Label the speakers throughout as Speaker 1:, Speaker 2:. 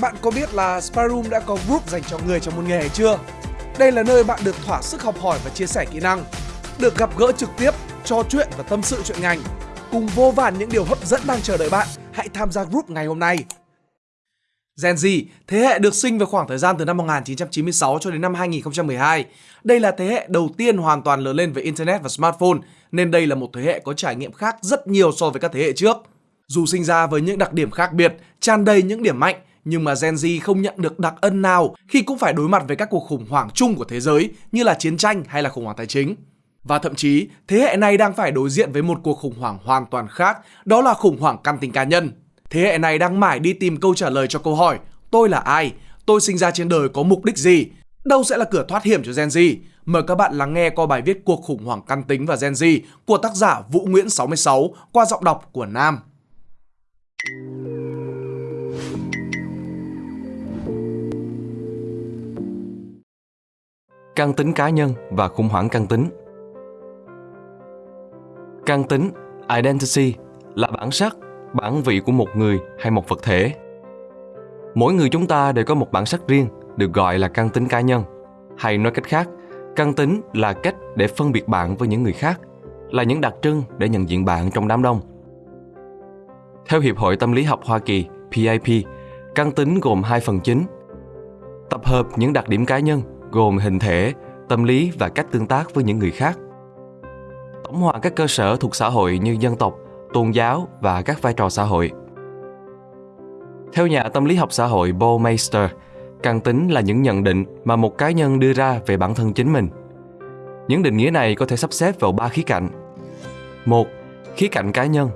Speaker 1: Bạn có biết là Sparum đã có group dành cho người trong một nghề chưa? Đây là nơi bạn được thỏa sức học hỏi và chia sẻ kỹ năng, được gặp gỡ trực tiếp, trò chuyện và tâm sự chuyện ngành. Cùng vô vàn những điều hấp dẫn đang chờ đợi bạn, hãy tham gia group ngày hôm nay. Gen Z, thế hệ được sinh vào khoảng thời gian từ năm 1996 cho đến năm 2012. Đây là thế hệ đầu tiên hoàn toàn lớn lên với Internet và smartphone, nên đây là một thế hệ có trải nghiệm khác rất nhiều so với các thế hệ trước. Dù sinh ra với những đặc điểm khác biệt, tràn đầy những điểm mạnh, nhưng mà Gen Z không nhận được đặc ân nào khi cũng phải đối mặt với các cuộc khủng hoảng chung của thế giới như là chiến tranh hay là khủng hoảng tài chính. Và thậm chí, thế hệ này đang phải đối diện với một cuộc khủng hoảng hoàn toàn khác, đó là khủng hoảng căn tính cá nhân. Thế hệ này đang mãi đi tìm câu trả lời cho câu hỏi Tôi là ai? Tôi sinh ra trên đời có mục đích gì? Đâu sẽ là cửa thoát hiểm cho Gen Z? Mời các bạn lắng nghe qua bài viết Cuộc khủng hoảng căn tính và Gen Z của tác giả Vũ Nguyễn 66 qua giọng đọc của Nam.
Speaker 2: Căn tính cá nhân và khủng hoảng căn tính Căn tính, identity, là bản sắc, bản vị của một người hay một vật thể. Mỗi người chúng ta đều có một bản sắc riêng, được gọi là căn tính cá nhân. Hay nói cách khác, căn tính là cách để phân biệt bạn với những người khác, là những đặc trưng để nhận diện bạn trong đám đông. Theo Hiệp hội Tâm lý học Hoa Kỳ, PIP, căn tính gồm hai phần chính. Tập hợp những đặc điểm cá nhân gồm hình thể, tâm lý và cách tương tác với những người khác. Tổng hòa các cơ sở thuộc xã hội như dân tộc, tôn giáo và các vai trò xã hội. Theo nhà tâm lý học xã hội Bo Meister, căn tính là những nhận định mà một cá nhân đưa ra về bản thân chính mình. Những định nghĩa này có thể sắp xếp vào ba khía cạnh. Một, khía cạnh cá nhân,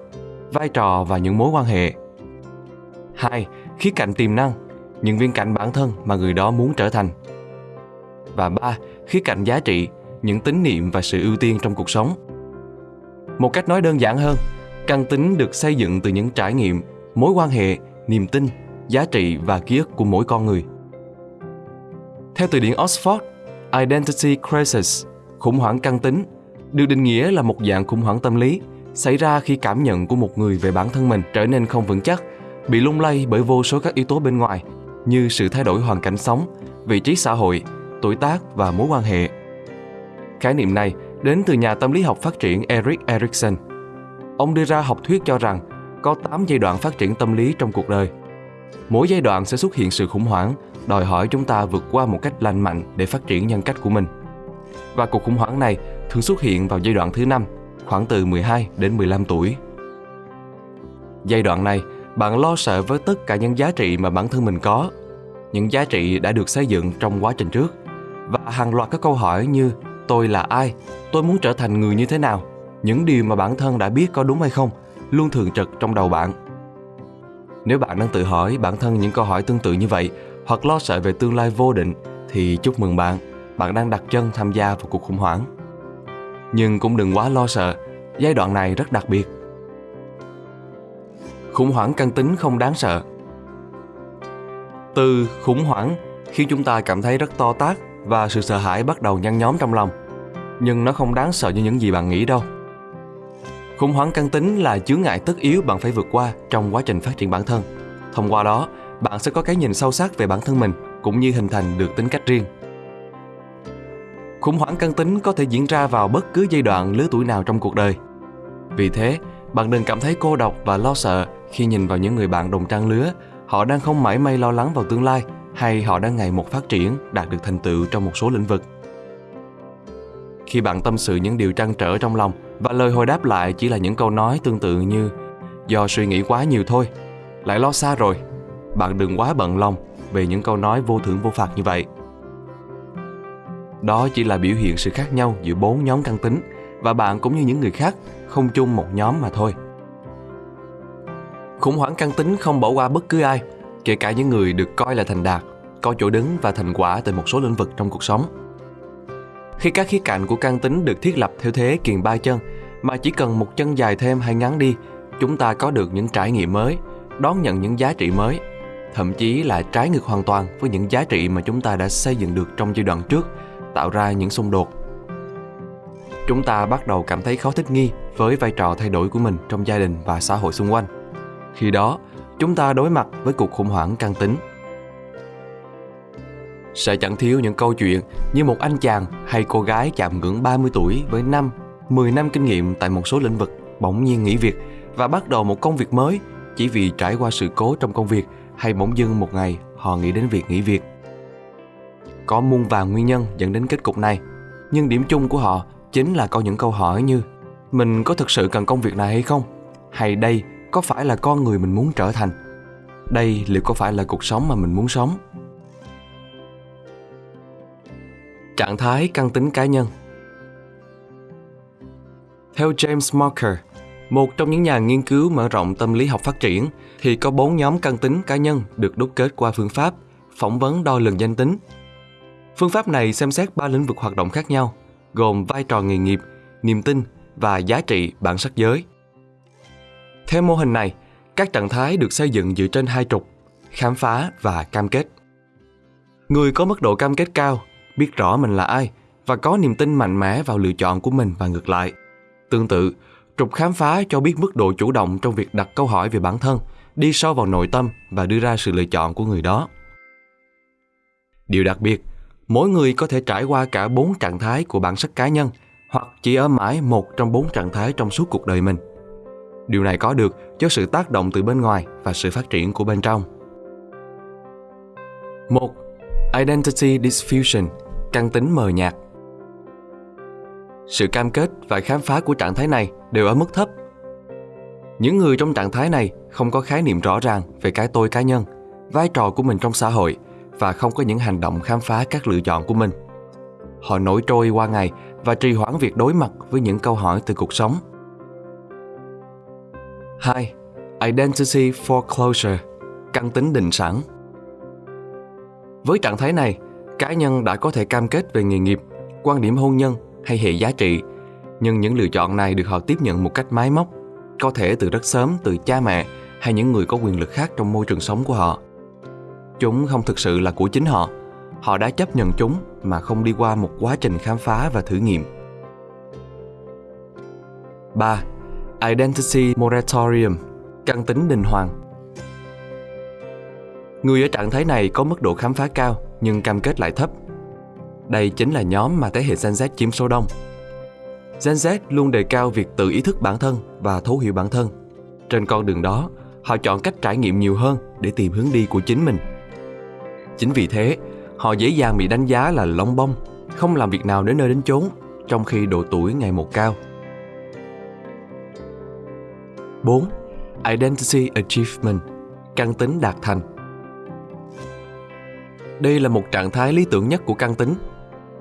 Speaker 2: vai trò và những mối quan hệ. Hai, khía cạnh tiềm năng, những viên cảnh bản thân mà người đó muốn trở thành. Và ba, khía cạnh giá trị, những tín niệm và sự ưu tiên trong cuộc sống. Một cách nói đơn giản hơn, căn tính được xây dựng từ những trải nghiệm, mối quan hệ, niềm tin, giá trị và ký ức của mỗi con người. Theo từ điển Oxford, Identity Crisis, khủng hoảng căn tính, được định nghĩa là một dạng khủng hoảng tâm lý xảy ra khi cảm nhận của một người về bản thân mình trở nên không vững chắc, bị lung lay bởi vô số các yếu tố bên ngoài như sự thay đổi hoàn cảnh sống, vị trí xã hội, tuổi tác và mối quan hệ. Khái niệm này đến từ nhà tâm lý học phát triển Eric Erikson. Ông đưa ra học thuyết cho rằng có 8 giai đoạn phát triển tâm lý trong cuộc đời. Mỗi giai đoạn sẽ xuất hiện sự khủng hoảng, đòi hỏi chúng ta vượt qua một cách lành mạnh để phát triển nhân cách của mình. Và cuộc khủng hoảng này thường xuất hiện vào giai đoạn thứ 5, khoảng từ 12 đến 15 tuổi. Giai đoạn này, bạn lo sợ với tất cả những giá trị mà bản thân mình có, những giá trị đã được xây dựng trong quá trình trước và hàng loạt các câu hỏi như tôi là ai, tôi muốn trở thành người như thế nào, những điều mà bản thân đã biết có đúng hay không luôn thường trực trong đầu bạn. Nếu bạn đang tự hỏi bản thân những câu hỏi tương tự như vậy hoặc lo sợ về tương lai vô định thì chúc mừng bạn, bạn đang đặt chân tham gia vào cuộc khủng hoảng. Nhưng cũng đừng quá lo sợ, giai đoạn này rất đặc biệt. Khủng hoảng căn tính không đáng sợ. Từ khủng hoảng khiến chúng ta cảm thấy rất to tát và sự sợ hãi bắt đầu nhăn nhóm trong lòng. Nhưng nó không đáng sợ như những gì bạn nghĩ đâu. Khủng hoảng căn tính là chướng ngại tất yếu bạn phải vượt qua trong quá trình phát triển bản thân. Thông qua đó, bạn sẽ có cái nhìn sâu sắc về bản thân mình cũng như hình thành được tính cách riêng. Khủng hoảng căn tính có thể diễn ra vào bất cứ giai đoạn lứa tuổi nào trong cuộc đời. Vì thế, bạn đừng cảm thấy cô độc và lo sợ khi nhìn vào những người bạn đồng trang lứa, họ đang không mãi may lo lắng vào tương lai hay họ đang ngày một phát triển, đạt được thành tựu trong một số lĩnh vực. Khi bạn tâm sự những điều trăn trở trong lòng và lời hồi đáp lại chỉ là những câu nói tương tự như do suy nghĩ quá nhiều thôi, lại lo xa rồi, bạn đừng quá bận lòng về những câu nói vô thưởng vô phạt như vậy. Đó chỉ là biểu hiện sự khác nhau giữa bốn nhóm căn tính và bạn cũng như những người khác không chung một nhóm mà thôi. Khủng hoảng căn tính không bỏ qua bất cứ ai, kể cả những người được coi là thành đạt, có chỗ đứng và thành quả tại một số lĩnh vực trong cuộc sống. Khi các khía cạnh của căn tính được thiết lập theo thế kiền ba chân, mà chỉ cần một chân dài thêm hay ngắn đi, chúng ta có được những trải nghiệm mới, đón nhận những giá trị mới, thậm chí là trái ngược hoàn toàn với những giá trị mà chúng ta đã xây dựng được trong giai đoạn trước, tạo ra những xung đột. Chúng ta bắt đầu cảm thấy khó thích nghi với vai trò thay đổi của mình trong gia đình và xã hội xung quanh. Khi đó, chúng ta đối mặt với cuộc khủng hoảng căng tính. Sẽ chẳng thiếu những câu chuyện như một anh chàng hay cô gái chạm ngưỡng 30 tuổi với 5, 10 năm kinh nghiệm tại một số lĩnh vực bỗng nhiên nghỉ việc và bắt đầu một công việc mới chỉ vì trải qua sự cố trong công việc hay bỗng dưng một ngày họ nghĩ đến việc nghỉ việc. Có muôn vàng nguyên nhân dẫn đến kết cục này, nhưng điểm chung của họ chính là có những câu hỏi như mình có thực sự cần công việc này hay không? Hay đây có phải là con người mình muốn trở thành? Đây liệu có phải là cuộc sống mà mình muốn sống? Trạng thái căn tính cá nhân Theo James Marker, một trong những nhà nghiên cứu mở rộng tâm lý học phát triển, thì có bốn nhóm căn tính cá nhân được đúc kết qua phương pháp phỏng vấn đo lường danh tính. Phương pháp này xem xét ba lĩnh vực hoạt động khác nhau, gồm vai trò nghề nghiệp, niềm tin và giá trị bản sắc giới. Theo mô hình này, các trạng thái được xây dựng dựa trên hai trục, khám phá và cam kết. Người có mức độ cam kết cao, biết rõ mình là ai và có niềm tin mạnh mẽ vào lựa chọn của mình và ngược lại. Tương tự, trục khám phá cho biết mức độ chủ động trong việc đặt câu hỏi về bản thân, đi sâu vào nội tâm và đưa ra sự lựa chọn của người đó. Điều đặc biệt, mỗi người có thể trải qua cả bốn trạng thái của bản sắc cá nhân hoặc chỉ ở mãi một trong bốn trạng thái trong suốt cuộc đời mình. Điều này có được do sự tác động từ bên ngoài và sự phát triển của bên trong. 1. Identity Diffusion, căn tính mờ nhạt. Sự cam kết và khám phá của trạng thái này đều ở mức thấp. Những người trong trạng thái này không có khái niệm rõ ràng về cái tôi cá nhân, vai trò của mình trong xã hội và không có những hành động khám phá các lựa chọn của mình. Họ nổi trôi qua ngày và trì hoãn việc đối mặt với những câu hỏi từ cuộc sống. 2. Identity Foreclosure Căn tính định sẵn Với trạng thái này, cá nhân đã có thể cam kết về nghề nghiệp, quan điểm hôn nhân hay hệ giá trị, nhưng những lựa chọn này được họ tiếp nhận một cách máy móc, có thể từ rất sớm từ cha mẹ hay những người có quyền lực khác trong môi trường sống của họ. Chúng không thực sự là của chính họ, họ đã chấp nhận chúng mà không đi qua một quá trình khám phá và thử nghiệm. 3. Identity Moratorium Căn tính đình hoàng Người ở trạng thái này có mức độ khám phá cao nhưng cam kết lại thấp. Đây chính là nhóm mà thế hệ Gen Z chiếm số đông. Gen Z luôn đề cao việc tự ý thức bản thân và thấu hiểu bản thân. Trên con đường đó, họ chọn cách trải nghiệm nhiều hơn để tìm hướng đi của chính mình. Chính vì thế, họ dễ dàng bị đánh giá là lông bông, không làm việc nào đến nơi đến chốn, trong khi độ tuổi ngày một cao. 4. Identity Achievement Căn tính đạt thành Đây là một trạng thái lý tưởng nhất của căn tính.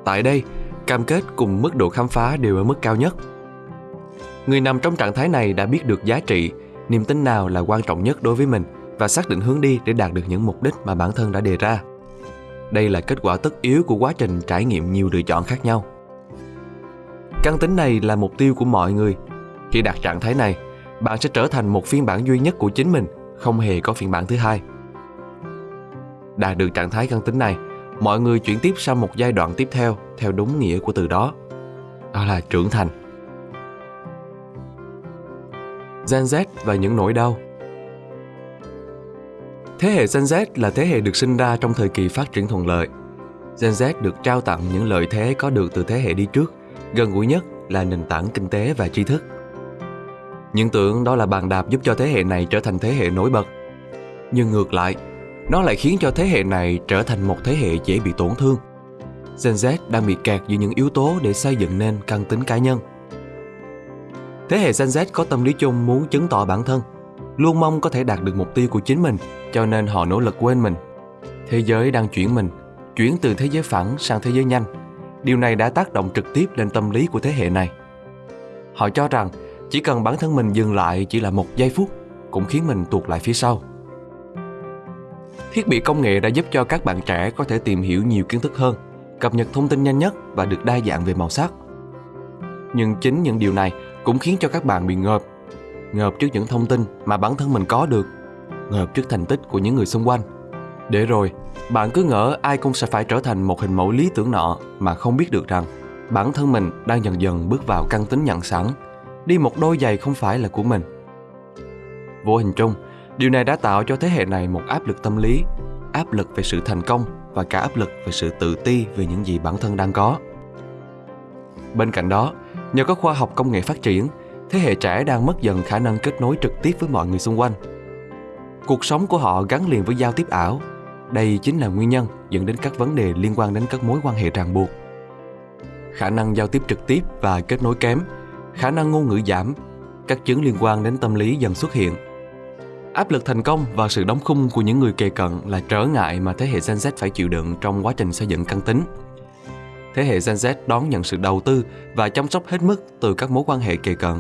Speaker 2: Tại đây, cam kết cùng mức độ khám phá đều ở mức cao nhất. Người nằm trong trạng thái này đã biết được giá trị, niềm tin nào là quan trọng nhất đối với mình và xác định hướng đi để đạt được những mục đích mà bản thân đã đề ra. Đây là kết quả tất yếu của quá trình trải nghiệm nhiều lựa chọn khác nhau. Căn tính này là mục tiêu của mọi người. Khi đạt trạng thái này, bạn sẽ trở thành một phiên bản duy nhất của chính mình, không hề có phiên bản thứ hai. Đạt được trạng thái căn tính này, mọi người chuyển tiếp sang một giai đoạn tiếp theo theo đúng nghĩa của từ đó. Đó là trưởng thành. Gen Z và những nỗi đau Thế hệ Gen Z là thế hệ được sinh ra trong thời kỳ phát triển thuận lợi. Gen Z được trao tặng những lợi thế có được từ thế hệ đi trước, gần gũi nhất là nền tảng kinh tế và tri thức. Những tưởng đó là bàn đạp giúp cho thế hệ này trở thành thế hệ nổi bật. Nhưng ngược lại, nó lại khiến cho thế hệ này trở thành một thế hệ dễ bị tổn thương. Gen Z đang bị kẹt giữa những yếu tố để xây dựng nên căn tính cá nhân. Thế hệ Gen Z có tâm lý chung muốn chứng tỏ bản thân, luôn mong có thể đạt được mục tiêu của chính mình, cho nên họ nỗ lực quên mình. Thế giới đang chuyển mình, chuyển từ thế giới phẳng sang thế giới nhanh. Điều này đã tác động trực tiếp lên tâm lý của thế hệ này. Họ cho rằng chỉ cần bản thân mình dừng lại chỉ là một giây phút cũng khiến mình tuột lại phía sau. Thiết bị công nghệ đã giúp cho các bạn trẻ có thể tìm hiểu nhiều kiến thức hơn, cập nhật thông tin nhanh nhất và được đa dạng về màu sắc. Nhưng chính những điều này cũng khiến cho các bạn bị ngợp, ngợp trước những thông tin mà bản thân mình có được, ngợp trước thành tích của những người xung quanh. Để rồi, bạn cứ ngỡ ai cũng sẽ phải trở thành một hình mẫu lý tưởng nọ mà không biết được rằng bản thân mình đang dần dần bước vào căn tính nhận sẵn đi một đôi giày không phải là của mình. Vô hình chung, điều này đã tạo cho thế hệ này một áp lực tâm lý, áp lực về sự thành công và cả áp lực về sự tự ti về những gì bản thân đang có. Bên cạnh đó, nhờ có khoa học công nghệ phát triển, thế hệ trẻ đang mất dần khả năng kết nối trực tiếp với mọi người xung quanh. Cuộc sống của họ gắn liền với giao tiếp ảo. Đây chính là nguyên nhân dẫn đến các vấn đề liên quan đến các mối quan hệ ràng buộc. Khả năng giao tiếp trực tiếp và kết nối kém, khả năng ngôn ngữ giảm, các chứng liên quan đến tâm lý dần xuất hiện. Áp lực thành công và sự đóng khung của những người kề cận là trở ngại mà thế hệ Gen Z phải chịu đựng trong quá trình xây dựng căn tính. Thế hệ Gen Z đón nhận sự đầu tư và chăm sóc hết mức từ các mối quan hệ kề cận.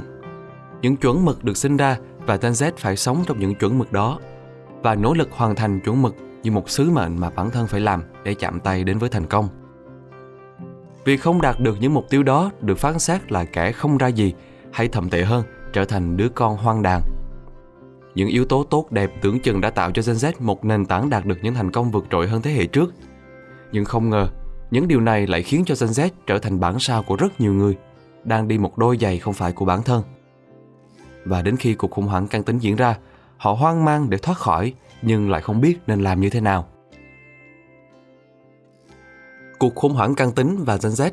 Speaker 2: Những chuẩn mực được sinh ra và Gen Z phải sống trong những chuẩn mực đó và nỗ lực hoàn thành chuẩn mực như một sứ mệnh mà bản thân phải làm để chạm tay đến với thành công. Việc không đạt được những mục tiêu đó được phán xét là kẻ không ra gì hay thậm tệ hơn trở thành đứa con hoang đàn. Những yếu tố tốt đẹp tưởng chừng đã tạo cho Gen Z một nền tảng đạt được những thành công vượt trội hơn thế hệ trước. Nhưng không ngờ, những điều này lại khiến cho Gen Z trở thành bản sao của rất nhiều người, đang đi một đôi giày không phải của bản thân. Và đến khi cuộc khủng hoảng căng tính diễn ra, họ hoang mang để thoát khỏi nhưng lại không biết nên làm như thế nào. Cuộc khủng hoảng căn tính và Gen Z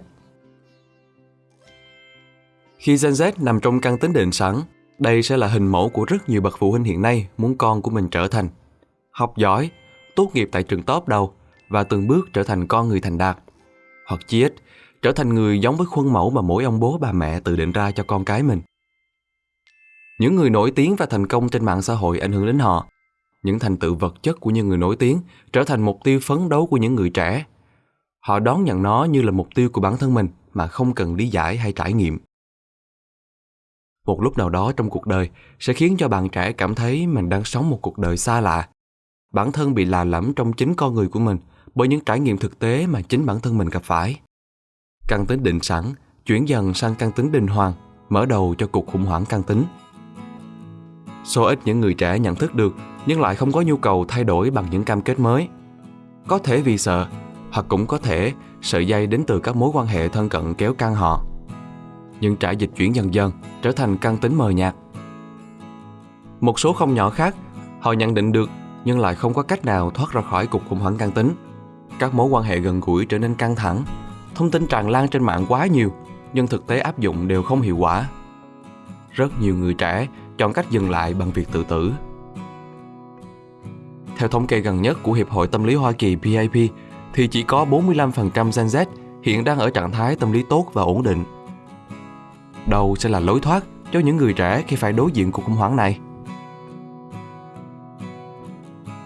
Speaker 2: Khi Gen Z nằm trong căn tính định sẵn, đây sẽ là hình mẫu của rất nhiều bậc phụ huynh hiện nay muốn con của mình trở thành. Học giỏi, tốt nghiệp tại trường top đầu và từng bước trở thành con người thành đạt. Hoặc chí ít, trở thành người giống với khuôn mẫu mà mỗi ông bố bà mẹ tự định ra cho con cái mình. Những người nổi tiếng và thành công trên mạng xã hội ảnh hưởng đến họ. Những thành tựu vật chất của những người nổi tiếng trở thành mục tiêu phấn đấu của những người trẻ. Họ đón nhận nó như là mục tiêu của bản thân mình mà không cần lý giải hay trải nghiệm. Một lúc nào đó trong cuộc đời sẽ khiến cho bạn trẻ cảm thấy mình đang sống một cuộc đời xa lạ. Bản thân bị lạ lẫm trong chính con người của mình bởi những trải nghiệm thực tế mà chính bản thân mình gặp phải. Căn tính định sẵn chuyển dần sang căn tính đình hoàng, mở đầu cho cuộc khủng hoảng căn tính. Số ít những người trẻ nhận thức được nhưng lại không có nhu cầu thay đổi bằng những cam kết mới. Có thể vì sợ, hoặc cũng có thể sợi dây đến từ các mối quan hệ thân cận kéo căng họ. Nhưng trải dịch chuyển dần dần trở thành căn tính mờ nhạt. Một số không nhỏ khác, họ nhận định được nhưng lại không có cách nào thoát ra khỏi cuộc khủng hoảng căn tính. Các mối quan hệ gần gũi trở nên căng thẳng, thông tin tràn lan trên mạng quá nhiều, nhưng thực tế áp dụng đều không hiệu quả. Rất nhiều người trẻ chọn cách dừng lại bằng việc tự tử. Theo thống kê gần nhất của Hiệp hội Tâm lý Hoa Kỳ PAP, thì chỉ có 45% Gen Z hiện đang ở trạng thái tâm lý tốt và ổn định. Đâu sẽ là lối thoát cho những người trẻ khi phải đối diện cuộc khủng hoảng này?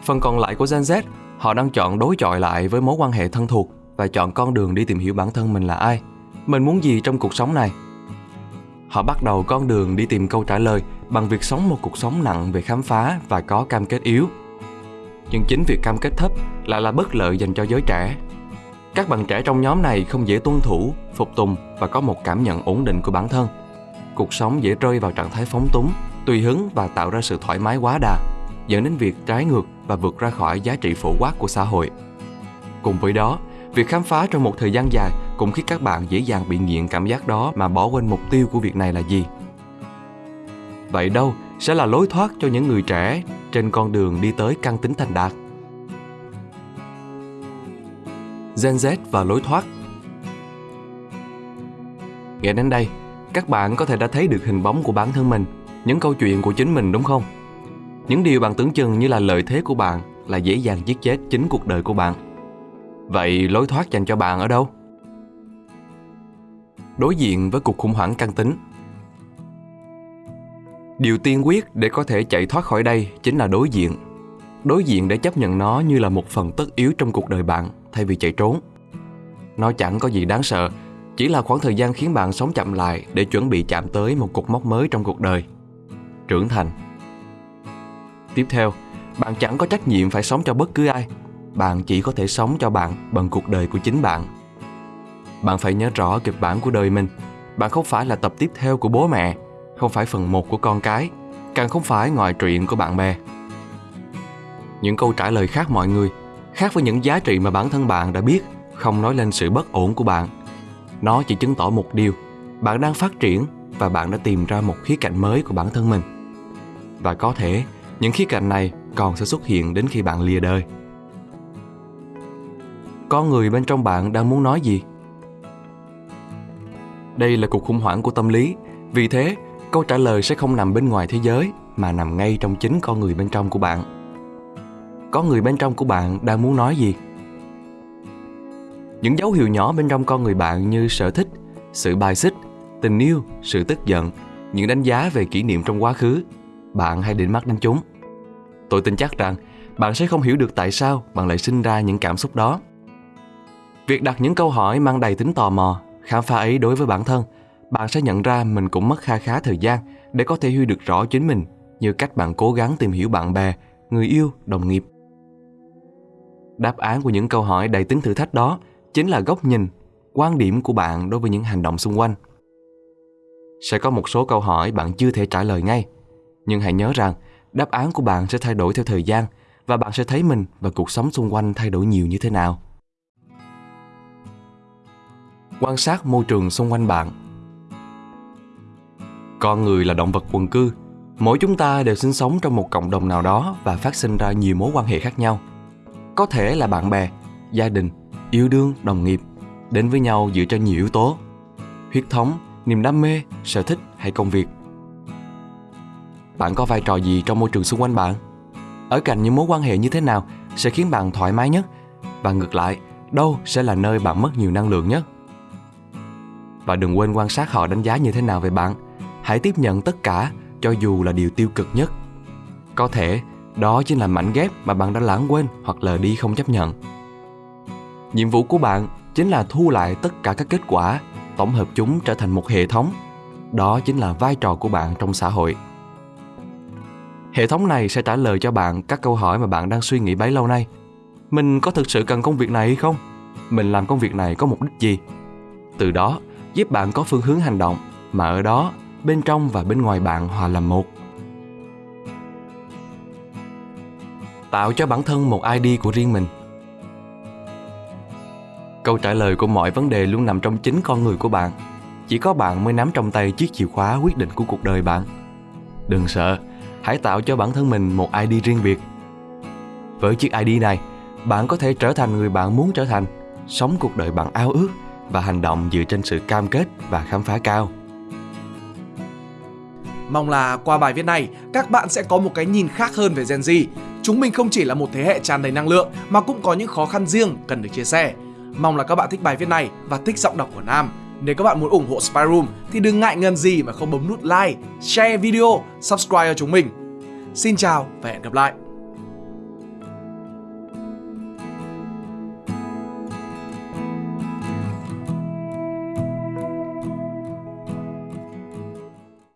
Speaker 2: Phần còn lại của Gen Z, họ đang chọn đối chọi lại với mối quan hệ thân thuộc và chọn con đường đi tìm hiểu bản thân mình là ai, mình muốn gì trong cuộc sống này. Họ bắt đầu con đường đi tìm câu trả lời bằng việc sống một cuộc sống nặng về khám phá và có cam kết yếu. Nhưng chính việc cam kết thấp lại là bất lợi dành cho giới trẻ. Các bạn trẻ trong nhóm này không dễ tuân thủ, phục tùng và có một cảm nhận ổn định của bản thân. Cuộc sống dễ rơi vào trạng thái phóng túng, tùy hứng và tạo ra sự thoải mái quá đà, dẫn đến việc trái ngược và vượt ra khỏi giá trị phổ quát của xã hội. Cùng với đó, việc khám phá trong một thời gian dài cũng khiến các bạn dễ dàng bị nghiện cảm giác đó mà bỏ quên mục tiêu của việc này là gì. Vậy đâu sẽ là lối thoát cho những người trẻ trên con đường đi tới căn tính thành đạt? Gen Z và lối thoát Nghe đến đây, các bạn có thể đã thấy được hình bóng của bản thân mình, những câu chuyện của chính mình đúng không? Những điều bạn tưởng chừng như là lợi thế của bạn là dễ dàng giết chết chính cuộc đời của bạn. Vậy lối thoát dành cho bạn ở đâu? Đối diện với cuộc khủng hoảng căn tính Điều tiên quyết để có thể chạy thoát khỏi đây chính là đối diện. Đối diện để chấp nhận nó như là một phần tất yếu trong cuộc đời bạn thay vì chạy trốn. Nó chẳng có gì đáng sợ, chỉ là khoảng thời gian khiến bạn sống chậm lại để chuẩn bị chạm tới một cột mốc mới trong cuộc đời. Trưởng thành. Tiếp theo, bạn chẳng có trách nhiệm phải sống cho bất cứ ai. Bạn chỉ có thể sống cho bạn bằng cuộc đời của chính bạn. Bạn phải nhớ rõ kịch bản của đời mình. Bạn không phải là tập tiếp theo của bố mẹ, không phải phần một của con cái, càng không phải ngoại truyện của bạn bè. Những câu trả lời khác mọi người, khác với những giá trị mà bản thân bạn đã biết, không nói lên sự bất ổn của bạn. Nó chỉ chứng tỏ một điều, bạn đang phát triển và bạn đã tìm ra một khía cạnh mới của bản thân mình. Và có thể, những khía cạnh này còn sẽ xuất hiện đến khi bạn lìa đời. con người bên trong bạn đang muốn nói gì đây là cuộc khủng hoảng của tâm lý vì thế câu trả lời sẽ không nằm bên ngoài thế giới, mà nằm ngay trong chính con người bên trong của bạn. Con người bên trong của bạn đang muốn nói gì? Những dấu hiệu nhỏ bên trong con người bạn như sở thích, sự bài xích, tình yêu, sự tức giận, những đánh giá về kỷ niệm trong quá khứ, bạn hay định mắt đến chúng. Tôi tin chắc rằng bạn sẽ không hiểu được tại sao bạn lại sinh ra những cảm xúc đó. Việc đặt những câu hỏi mang đầy tính tò mò, khám phá ấy đối với bản thân bạn sẽ nhận ra mình cũng mất kha khá thời gian để có thể hiểu được rõ chính mình như cách bạn cố gắng tìm hiểu bạn bè, người yêu, đồng nghiệp. Đáp án của những câu hỏi đầy tính thử thách đó chính là góc nhìn, quan điểm của bạn đối với những hành động xung quanh. Sẽ có một số câu hỏi bạn chưa thể trả lời ngay, nhưng hãy nhớ rằng đáp án của bạn sẽ thay đổi theo thời gian và bạn sẽ thấy mình và cuộc sống xung quanh thay đổi nhiều như thế nào. Quan sát môi trường xung quanh bạn con người là động vật quần cư. Mỗi chúng ta đều sinh sống trong một cộng đồng nào đó và phát sinh ra nhiều mối quan hệ khác nhau. Có thể là bạn bè, gia đình, yêu đương, đồng nghiệp, đến với nhau dựa trên nhiều yếu tố. Huyết thống, niềm đam mê, sở thích hay công việc. Bạn có vai trò gì trong môi trường xung quanh bạn? Ở cạnh những mối quan hệ như thế nào sẽ khiến bạn thoải mái nhất? Và ngược lại, đâu sẽ là nơi bạn mất nhiều năng lượng nhất? Và đừng quên quan sát họ đánh giá như thế nào về bạn hãy tiếp nhận tất cả, cho dù là điều tiêu cực nhất. Có thể, đó chính là mảnh ghép mà bạn đã lãng quên hoặc lờ đi không chấp nhận. Nhiệm vụ của bạn chính là thu lại tất cả các kết quả, tổng hợp chúng trở thành một hệ thống. Đó chính là vai trò của bạn trong xã hội. Hệ thống này sẽ trả lời cho bạn các câu hỏi mà bạn đang suy nghĩ bấy lâu nay. Mình có thực sự cần công việc này hay không? Mình làm công việc này có mục đích gì? Từ đó, giúp bạn có phương hướng hành động, mà ở đó bên trong và bên ngoài bạn hòa làm một. Tạo cho bản thân một id của riêng mình. Câu trả lời của mọi vấn đề luôn nằm trong chính con người của bạn. Chỉ có bạn mới nắm trong tay chiếc chìa khóa quyết định của cuộc đời bạn. Đừng sợ, hãy tạo cho bản thân mình một id riêng biệt. Với chiếc id này, bạn có thể trở thành người bạn muốn trở thành, sống cuộc đời bạn ao ước và hành động dựa trên sự cam kết và khám phá cao.
Speaker 1: Mong là qua bài viết này, các bạn sẽ có một cái nhìn khác hơn về Gen Z. Chúng mình không chỉ là một thế hệ tràn đầy năng lượng mà cũng có những khó khăn riêng cần được chia sẻ. Mong là các bạn thích bài viết này và thích giọng đọc của Nam. Nếu các bạn muốn ủng hộ Spy Room thì đừng ngại ngần gì mà không bấm nút like, share video, subscribe cho chúng mình. Xin chào và hẹn gặp lại.